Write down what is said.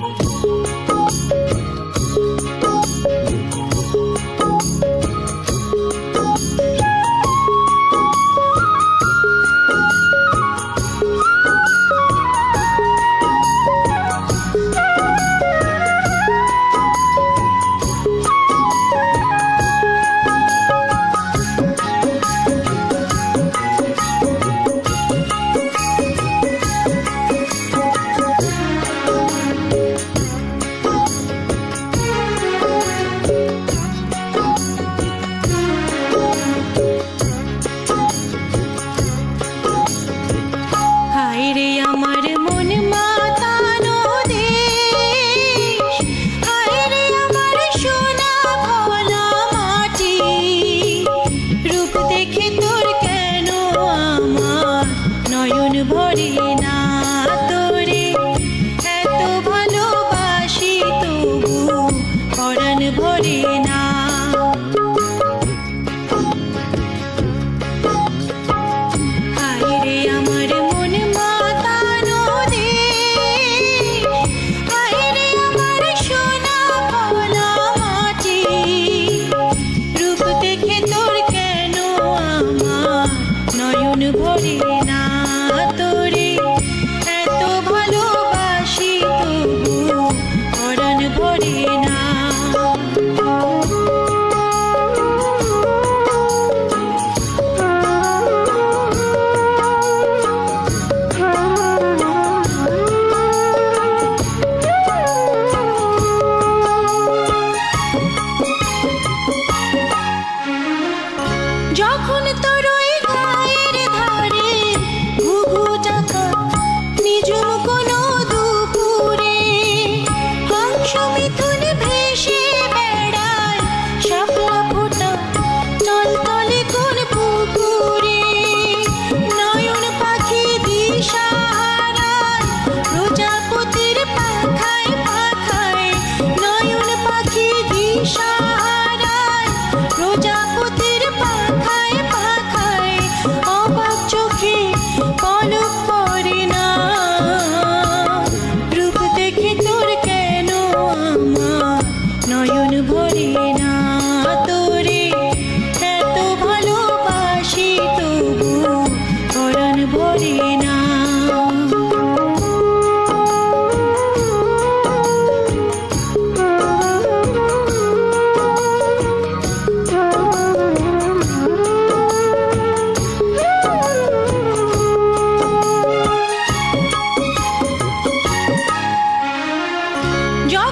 Bye. যখন Yo